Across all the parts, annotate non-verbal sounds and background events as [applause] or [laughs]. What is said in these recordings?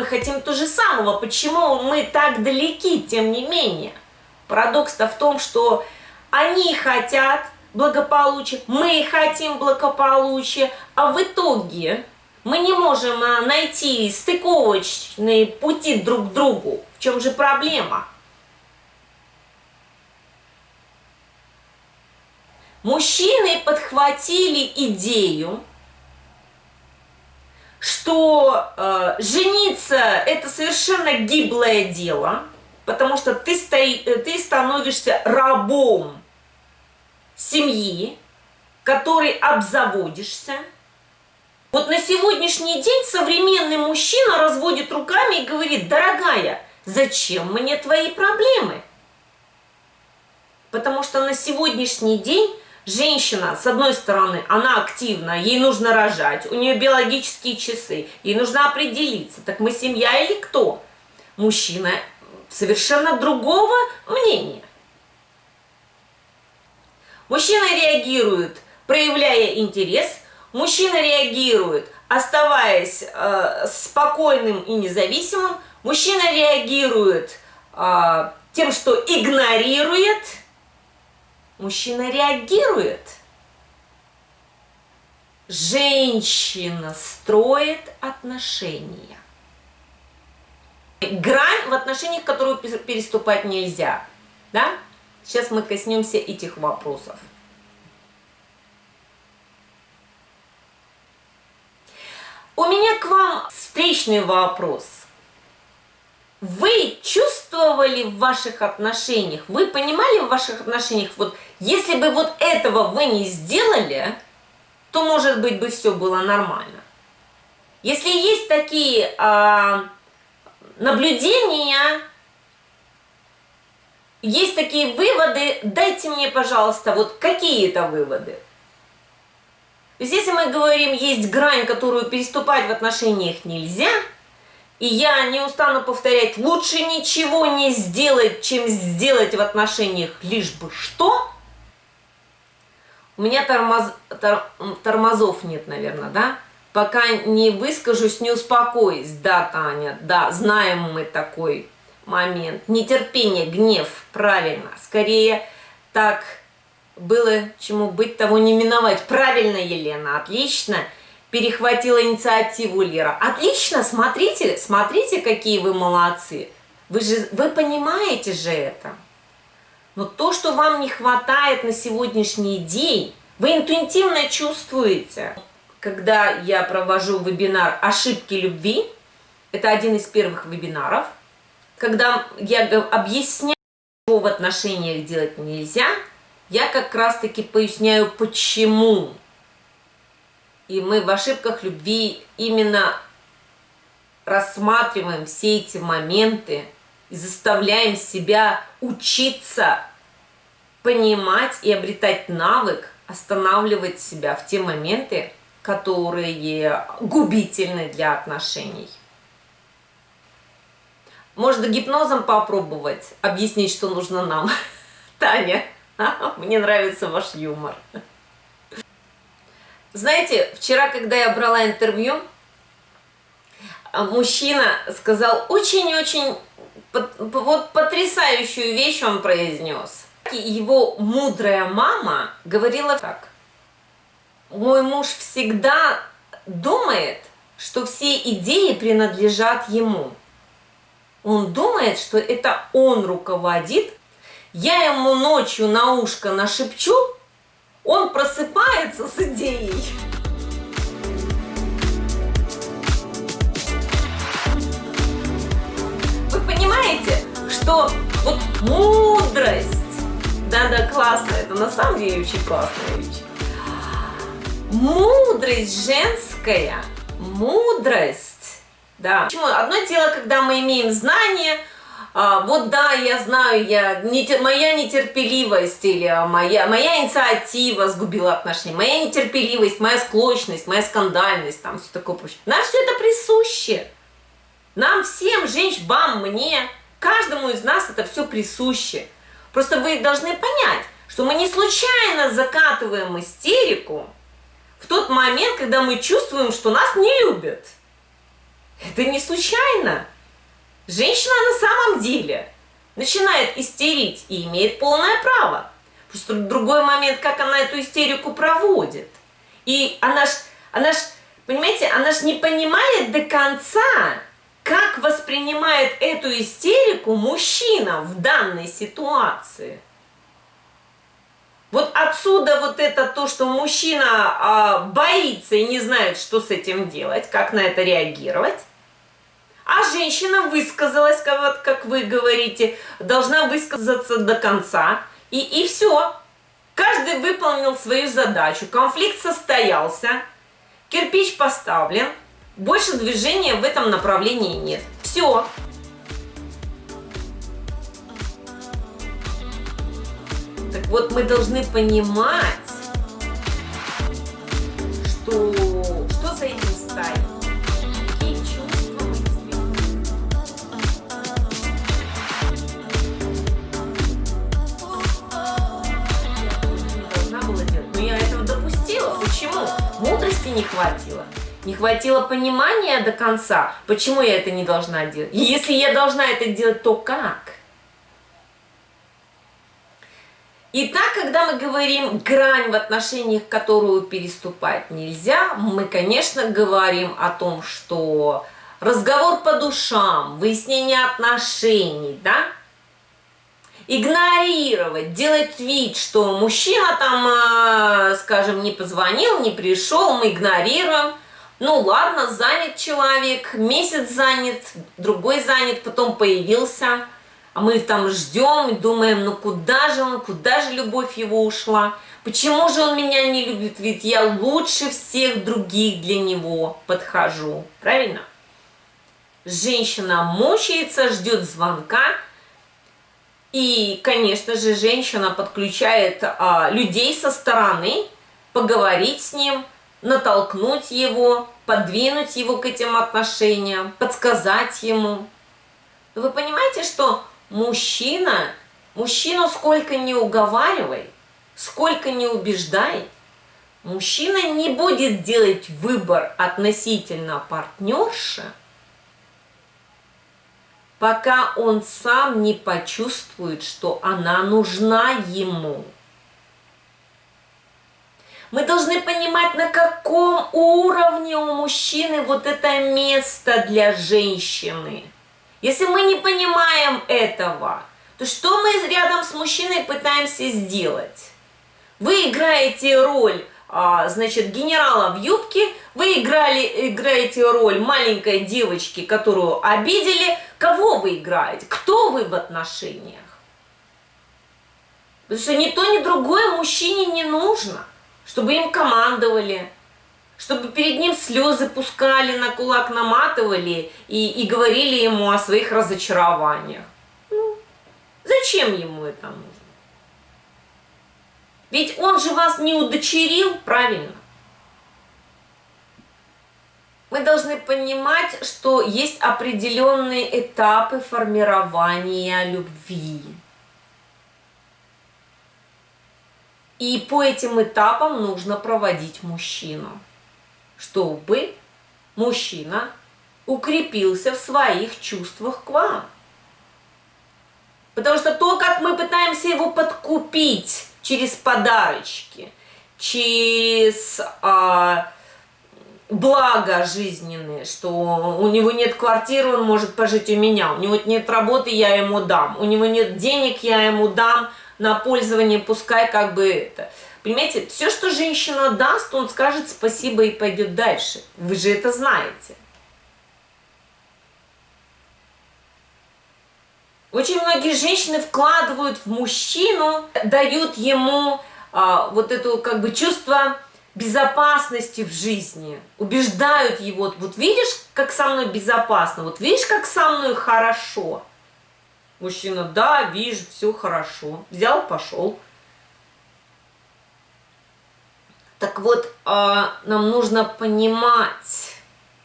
мы хотим то же самого. Почему мы так далеки, тем не менее? Парадокс-то в том, что они хотят благополучия, мы хотим благополучия, а в итоге мы не можем а, найти стыковочные пути друг к другу. В чем же проблема? Мужчины подхватили идею, что э, жениться это совершенно гиблое дело, потому что ты, стои, ты становишься рабом семьи, который обзаводишься. Вот на сегодняшний день современный мужчина разводит руками и говорит, дорогая, зачем мне твои проблемы? Потому что на сегодняшний день женщина, с одной стороны, она активна, ей нужно рожать, у нее биологические часы, ей нужно определиться, так мы семья или кто? Мужчина совершенно другого мнения. Мужчина реагирует, проявляя интерес, мужчина реагирует, оставаясь э, спокойным и независимым, мужчина реагирует э, тем, что игнорирует, мужчина реагирует. Женщина строит отношения. Грань в отношениях, которую переступать нельзя. Да? Сейчас мы коснемся этих вопросов. У меня к вам встречный вопрос. Вы чувствовали в ваших отношениях, вы понимали в ваших отношениях, вот если бы вот этого вы не сделали, то, может быть, бы все было нормально. Если есть такие а, наблюдения, есть такие выводы, дайте мне, пожалуйста, вот какие это выводы. То есть, если мы говорим, есть грань, которую переступать в отношениях нельзя, и я не устану повторять, лучше ничего не сделать, чем сделать в отношениях лишь бы что, у меня тормоз, тор, тормозов нет, наверное, да? Пока не выскажусь, не успокоюсь. Да, Таня, да, знаем мы такой момент. Нетерпение, гнев, правильно. Скорее так было чему быть, того не миновать. Правильно, Елена, отлично. Перехватила инициативу Лера. Отлично, смотрите, смотрите, какие вы молодцы. Вы же, вы понимаете же это. Но то, что вам не хватает на сегодняшний день, вы интуитивно чувствуете. Когда я провожу вебинар «Ошибки любви», это один из первых вебинаров – когда я объясняю, что в отношениях делать нельзя, я как раз-таки поясняю, почему. И мы в ошибках любви именно рассматриваем все эти моменты и заставляем себя учиться понимать и обретать навык останавливать себя в те моменты, которые губительны для отношений. Можно гипнозом попробовать, объяснить, что нужно нам. [laughs] Таня, мне нравится ваш юмор. Знаете, вчера, когда я брала интервью, мужчина сказал очень-очень вот потрясающую вещь он произнес. Его мудрая мама говорила так. Мой муж всегда думает, что все идеи принадлежат ему. Он думает, что это он руководит. Я ему ночью на ушко нашепчу, он просыпается с идеей. Вы понимаете, что вот мудрость, да-да, классно, это на самом деле очень классная. Мудрость женская, мудрость да. Почему? Одно дело, когда мы имеем знания, а, вот да, я знаю, я, не, моя нетерпеливость или моя, моя инициатива сгубила отношения, моя нетерпеливость, моя склочность, моя скандальность, там все такое прочее. Нам все это присуще. Нам всем, женщин, вам, мне, каждому из нас это все присуще. Просто вы должны понять, что мы не случайно закатываем истерику в тот момент, когда мы чувствуем, что нас не любят. Это не случайно. Женщина на самом деле начинает истерить и имеет полное право. Просто другой момент, как она эту истерику проводит. И она ж, она ж, понимаете, она ж не понимает до конца, как воспринимает эту истерику мужчина в данной ситуации. Вот отсюда вот это то, что мужчина а, боится и не знает, что с этим делать, как на это реагировать. А женщина высказалась, как, как вы говорите, должна высказаться до конца. И, и все. Каждый выполнил свою задачу. Конфликт состоялся. Кирпич поставлен. Больше движения в этом направлении нет. Все. Так вот, мы должны понимать, что, что за этим стоит. Почему? Мудрости не хватило. Не хватило понимания до конца, почему я это не должна делать. И если я должна это делать, то как? Итак, когда мы говорим грань в отношениях, которую переступать нельзя, мы, конечно, говорим о том, что разговор по душам, выяснение отношений, да, игнорировать, делать вид, что мужчина там, а, скажем, не позвонил, не пришел, мы игнорируем. Ну ладно, занят человек, месяц занят, другой занят, потом появился, а мы там ждем и думаем, ну куда же он, куда же любовь его ушла, почему же он меня не любит, ведь я лучше всех других для него подхожу, правильно? Женщина мучается, ждет звонка, и, конечно же, женщина подключает а, людей со стороны, поговорить с ним, натолкнуть его, подвинуть его к этим отношениям, подсказать ему. Вы понимаете, что мужчина, мужчину сколько не уговаривай, сколько не убеждай, мужчина не будет делать выбор относительно партнерши, пока он сам не почувствует, что она нужна ему. Мы должны понимать, на каком уровне у мужчины вот это место для женщины. Если мы не понимаем этого, то что мы рядом с мужчиной пытаемся сделать? Вы играете роль значит, генерала в юбке, вы играли, играете роль маленькой девочки, которую обидели. Кого вы играете? Кто вы в отношениях? Потому что ни то, ни другое мужчине не нужно, чтобы им командовали, чтобы перед ним слезы пускали, на кулак наматывали и, и говорили ему о своих разочарованиях. Ну, зачем ему это нужно? Ведь он же вас не удочерил, правильно? Мы должны понимать, что есть определенные этапы формирования любви. И по этим этапам нужно проводить мужчину, чтобы мужчина укрепился в своих чувствах к вам. Потому что то, как мы пытаемся его подкупить, через подарочки, через а, благо жизненные, что у него нет квартиры, он может пожить у меня, у него нет работы, я ему дам, у него нет денег, я ему дам на пользование, пускай как бы это. Понимаете, все, что женщина даст, он скажет спасибо и пойдет дальше. Вы же это знаете. Очень многие женщины вкладывают в мужчину, дают ему а, вот это как бы чувство безопасности в жизни, убеждают его, вот видишь, как со мной безопасно, вот видишь, как со мной хорошо. Мужчина, да, вижу, все хорошо, взял, пошел. Так вот, а, нам нужно понимать,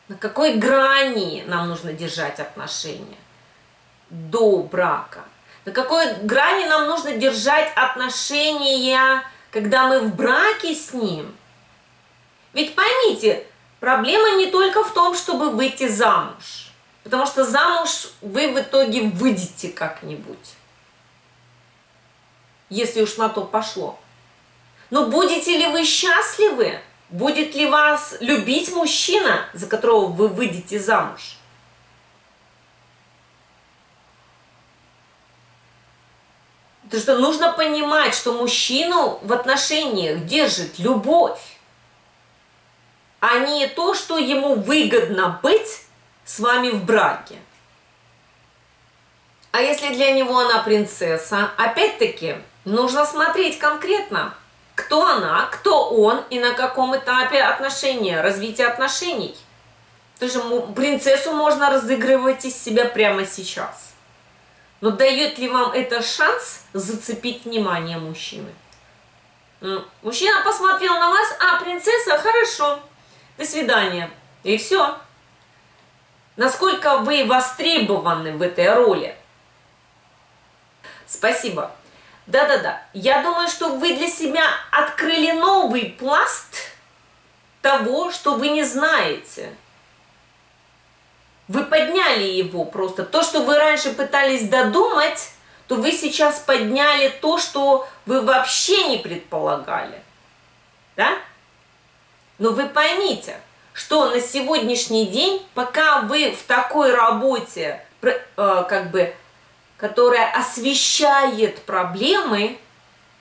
на какой грани нам нужно держать отношения до брака? На какой грани нам нужно держать отношения, когда мы в браке с ним? Ведь поймите, Проблема не только в том, чтобы выйти замуж. Потому что замуж вы в итоге выйдете как-нибудь. Если уж на то пошло. Но будете ли вы счастливы? Будет ли вас любить мужчина, за которого вы выйдете замуж? Потому что нужно понимать, что мужчину в отношениях держит любовь, а не то, что ему выгодно быть с вами в браке. А если для него она принцесса, опять-таки, нужно смотреть конкретно – кто она, кто он и на каком этапе отношения, развития отношений. Потому что принцессу можно разыгрывать из себя прямо сейчас. Но дает ли вам это шанс зацепить внимание мужчины? Мужчина посмотрел на вас, а принцесса, хорошо, до свидания. И все. Насколько вы востребованы в этой роли? Спасибо. Да-да-да. Я думаю, что вы для себя открыли новый пласт того, что вы не знаете. Вы подняли его просто. То, что вы раньше пытались додумать, то вы сейчас подняли то, что вы вообще не предполагали. Да? Но вы поймите, что на сегодняшний день, пока вы в такой работе, э, как бы которая освещает проблемы,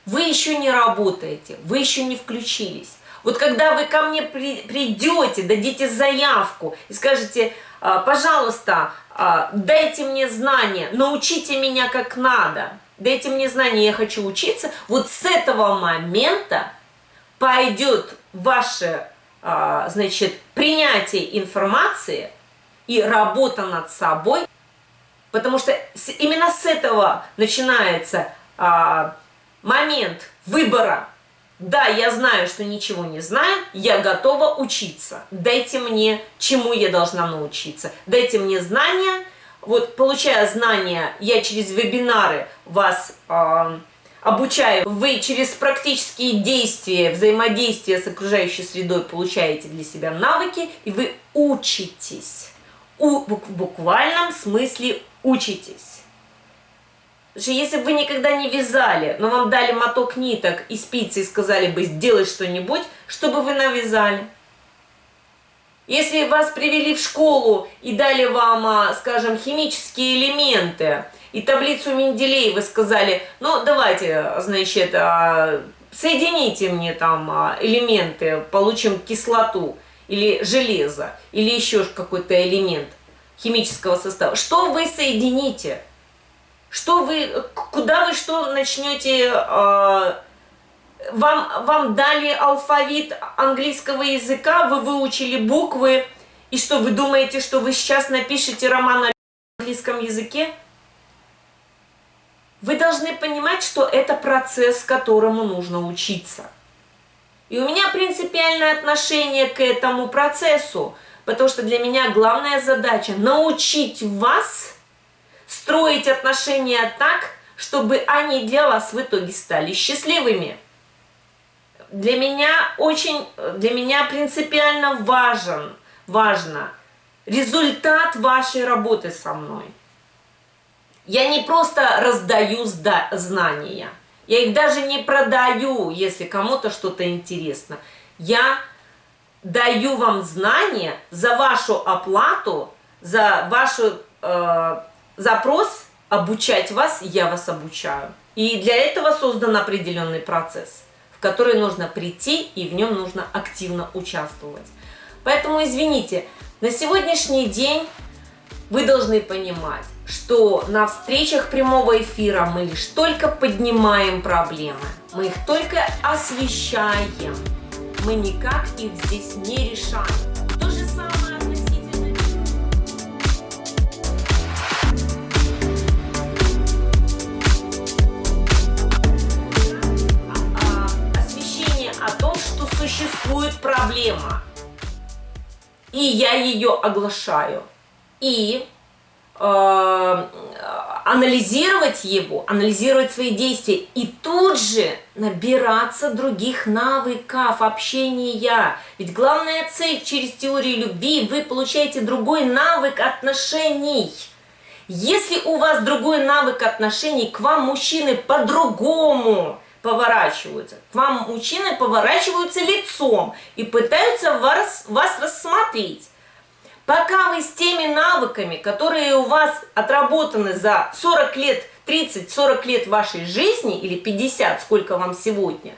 вы еще не работаете, вы еще не включились. Вот когда вы ко мне при, придете, дадите заявку и скажете, «А, пожалуйста, а, дайте мне знания, научите меня как надо, дайте мне знания, я хочу учиться, вот с этого момента пойдет ваше, а, значит, принятие информации и работа над собой Потому что именно с этого начинается а, момент выбора. Да, я знаю, что ничего не знаю, я готова учиться. Дайте мне, чему я должна научиться. Дайте мне знания. Вот, получая знания, я через вебинары вас а, обучаю. Вы через практические действия, взаимодействия с окружающей средой получаете для себя навыки, и вы учитесь. У, в буквальном смысле учитесь. Потому что если бы вы никогда не вязали, но вам дали моток ниток и спицы и сказали бы сделай что-нибудь, что бы вы навязали? Если вас привели в школу и дали вам, а, скажем, химические элементы и таблицу Менделеева сказали, ну давайте, значит, а, соедините мне там а, элементы, получим кислоту или железо, или еще какой-то элемент – химического состава. Что вы соедините? Что вы, куда вы что начнете... Э, вам, вам дали алфавит английского языка, вы выучили буквы, и что, вы думаете, что вы сейчас напишете роман на английском языке? Вы должны понимать, что это процесс, которому нужно учиться. И у меня принципиальное отношение к этому процессу. Потому что для меня главная задача научить вас строить отношения так, чтобы они для вас в итоге стали счастливыми. Для меня очень, для меня принципиально важен, важно результат вашей работы со мной. Я не просто раздаю знания, я их даже не продаю, если кому-то что-то интересно. Я даю вам знания за вашу оплату, за ваш э, запрос обучать вас, я вас обучаю. И для этого создан определенный процесс, в который нужно прийти и в нем нужно активно участвовать. Поэтому, извините, на сегодняшний день вы должны понимать, что на встречах прямого эфира мы лишь только поднимаем проблемы, мы их только освещаем мы никак их здесь не решаем. Существует проблема. И я ее оглашаю. И э, анализировать его, анализировать свои действия и тут же набираться других навыков общения. Ведь главная цель через теорию любви, вы получаете другой навык отношений. Если у вас другой навык отношений, к вам мужчины по-другому поворачиваются. К вам мужчины поворачиваются лицом и пытаются вас, вас рассмотреть. Пока вы с теми навыками, которые у вас отработаны за 40 лет, 30-40 лет вашей жизни, или 50, сколько вам сегодня,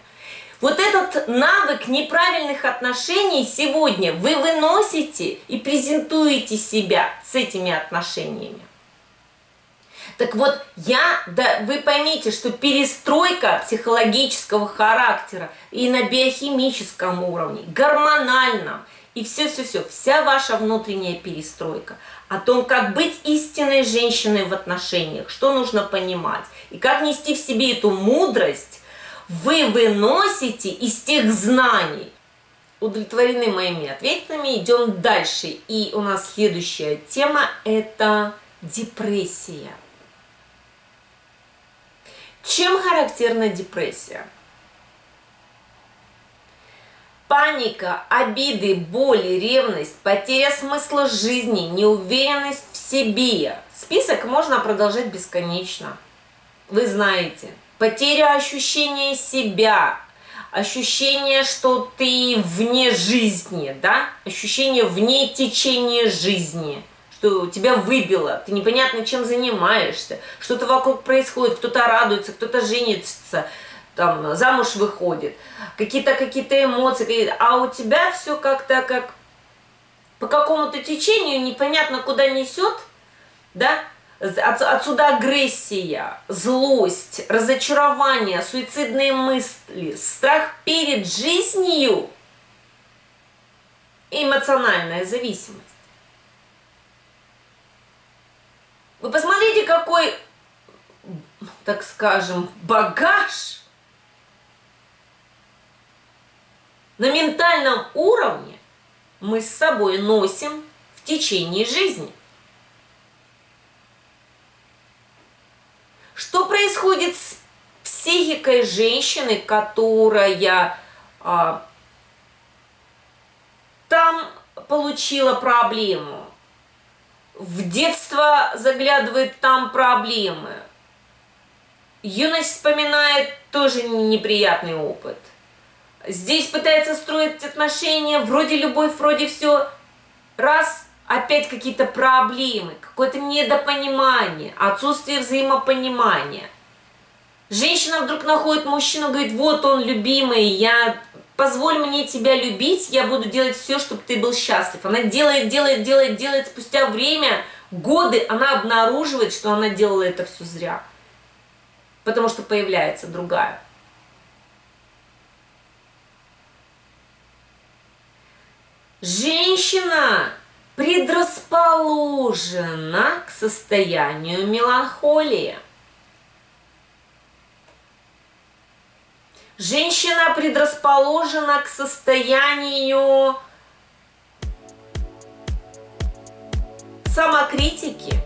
вот этот навык неправильных отношений сегодня вы выносите и презентуете себя с этими отношениями. Так вот, я, да, вы поймите, что перестройка психологического характера и на биохимическом уровне, гормональном – и все-все-все, вся ваша внутренняя перестройка о том, как быть истинной женщиной в отношениях, что нужно понимать, и как нести в себе эту мудрость, вы выносите из тех знаний. Удовлетворены моими ответами, идем дальше. И у нас следующая тема – это депрессия. Чем характерна депрессия? Паника, обиды, боли, ревность, потеря смысла жизни, неуверенность в себе. Список можно продолжать бесконечно. Вы знаете, потеря ощущения себя, ощущение, что ты вне жизни, да? Ощущение вне течения жизни, что тебя выбило, ты непонятно чем занимаешься, что-то вокруг происходит, кто-то радуется, кто-то женится, там замуж выходит, какие-то какие-то эмоции, а у тебя все как-то как по какому-то течению непонятно куда несет, да, от, отсюда агрессия, злость, разочарование, суицидные мысли, страх перед жизнью эмоциональная зависимость. Вы посмотрите, какой, так скажем, багаж на ментальном уровне мы с собой носим в течение жизни. Что происходит с психикой женщины, которая а, там получила проблему, в детство заглядывает там проблемы, юность вспоминает тоже неприятный опыт – Здесь пытается строить отношения, вроде любовь, вроде все. Раз, опять какие-то проблемы, какое-то недопонимание, отсутствие взаимопонимания. Женщина вдруг находит мужчину, говорит, вот он любимый, я позволь мне тебя любить, я буду делать все, чтобы ты был счастлив. Она делает, делает, делает, делает, спустя время, годы, она обнаруживает, что она делала это все зря. Потому что появляется другая. Женщина предрасположена к состоянию меланхолии. Женщина предрасположена к состоянию самокритики.